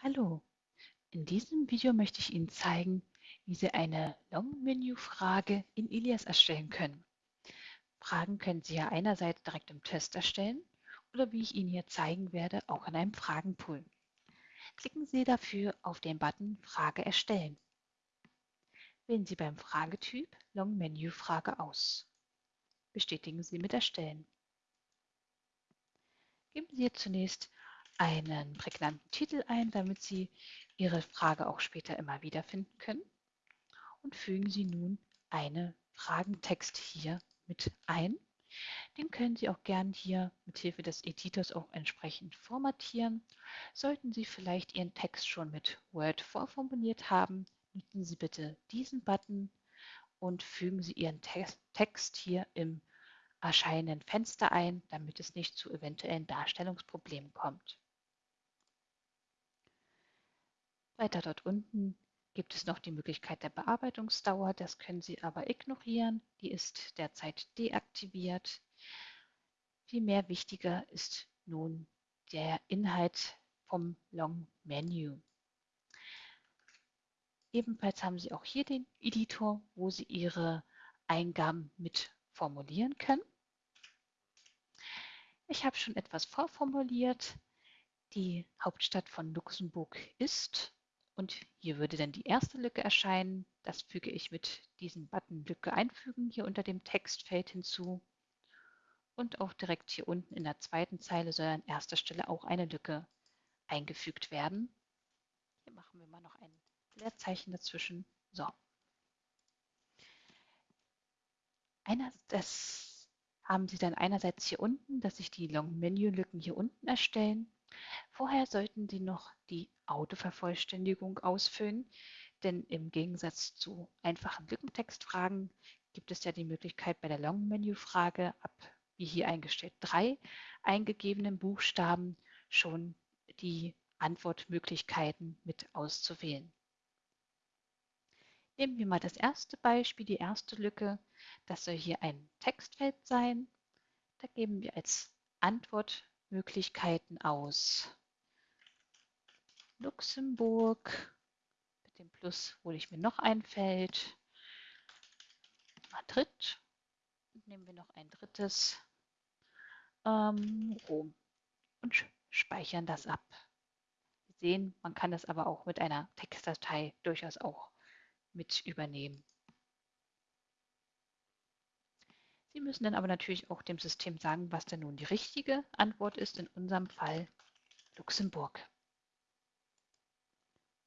Hallo, in diesem Video möchte ich Ihnen zeigen, wie Sie eine Long-Menu-Frage in Ilias erstellen können. Fragen können Sie ja einerseits direkt im Test erstellen oder wie ich Ihnen hier zeigen werde, auch in einem Fragenpool. Klicken Sie dafür auf den Button Frage erstellen. Wählen Sie beim Fragetyp Long-Menu-Frage aus. Bestätigen Sie mit Erstellen. Geben Sie zunächst einen prägnanten Titel ein, damit Sie Ihre Frage auch später immer wieder finden können. Und fügen Sie nun einen Fragentext hier mit ein. Den können Sie auch gern hier mit Hilfe des Editors auch entsprechend formatieren. Sollten Sie vielleicht Ihren Text schon mit Word vorformuliert haben, nutzen Sie bitte diesen Button und fügen Sie Ihren Text hier im erscheinenden Fenster ein, damit es nicht zu eventuellen Darstellungsproblemen kommt. Weiter dort unten gibt es noch die Möglichkeit der Bearbeitungsdauer. Das können Sie aber ignorieren. Die ist derzeit deaktiviert. Vielmehr wichtiger ist nun der Inhalt vom Long Menu. Ebenfalls haben Sie auch hier den Editor, wo Sie Ihre Eingaben mit formulieren können. Ich habe schon etwas vorformuliert. Die Hauptstadt von Luxemburg ist und hier würde dann die erste Lücke erscheinen. Das füge ich mit diesem Button Lücke einfügen hier unter dem Textfeld hinzu. Und auch direkt hier unten in der zweiten Zeile soll an erster Stelle auch eine Lücke eingefügt werden. Hier machen wir mal noch ein Leerzeichen dazwischen. So. Einer, das haben Sie dann einerseits hier unten, dass sich die Long-Menü-Lücken hier unten erstellen Vorher sollten Sie noch die Autovervollständigung ausfüllen, denn im Gegensatz zu einfachen Lückentextfragen gibt es ja die Möglichkeit bei der Long-Menü-Frage ab, wie hier eingestellt, drei eingegebenen Buchstaben schon die Antwortmöglichkeiten mit auszuwählen. Nehmen wir mal das erste Beispiel, die erste Lücke. Das soll hier ein Textfeld sein. Da geben wir als Antwort Möglichkeiten aus. Luxemburg, mit dem Plus hole ich mir noch ein Feld. Madrid, nehmen wir noch ein drittes, ähm, Rom und speichern das ab. Sie sehen, man kann das aber auch mit einer Textdatei durchaus auch mit übernehmen. Sie müssen dann aber natürlich auch dem System sagen, was denn nun die richtige Antwort ist, in unserem Fall Luxemburg.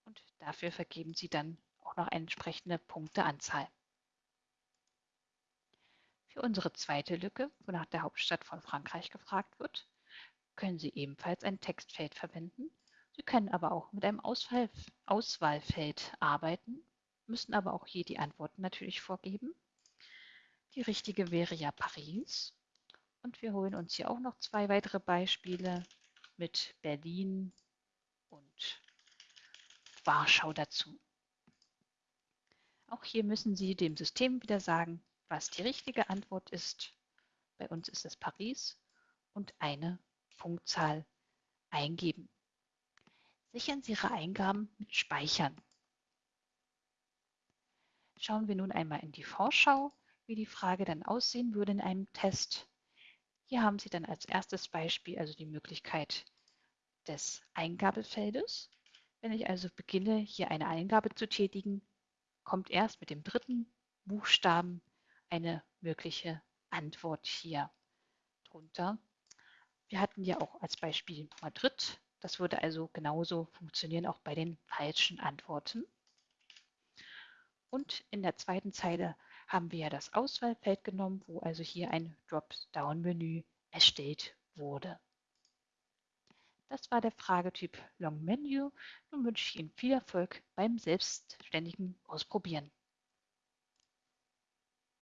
Und dafür vergeben Sie dann auch noch eine entsprechende Punkteanzahl. Für unsere zweite Lücke, wo nach der Hauptstadt von Frankreich gefragt wird, können Sie ebenfalls ein Textfeld verwenden. Sie können aber auch mit einem Auswahl Auswahlfeld arbeiten, müssen aber auch hier die Antworten natürlich vorgeben. Die richtige wäre ja Paris. Und wir holen uns hier auch noch zwei weitere Beispiele mit Berlin und Warschau dazu. Auch hier müssen Sie dem System wieder sagen, was die richtige Antwort ist. Bei uns ist es Paris und eine Punktzahl eingeben. Sichern Sie Ihre Eingaben mit Speichern. Schauen wir nun einmal in die Vorschau wie die Frage dann aussehen würde in einem Test. Hier haben Sie dann als erstes Beispiel also die Möglichkeit des Eingabefeldes. Wenn ich also beginne, hier eine Eingabe zu tätigen, kommt erst mit dem dritten Buchstaben eine mögliche Antwort hier drunter. Wir hatten ja auch als Beispiel Madrid. Das würde also genauso funktionieren, auch bei den falschen Antworten. Und in der zweiten Zeile haben wir ja das Auswahlfeld genommen, wo also hier ein Dropdown-Menü erstellt wurde. Das war der Fragetyp Long Menu. Nun wünsche ich Ihnen viel Erfolg beim selbstständigen Ausprobieren.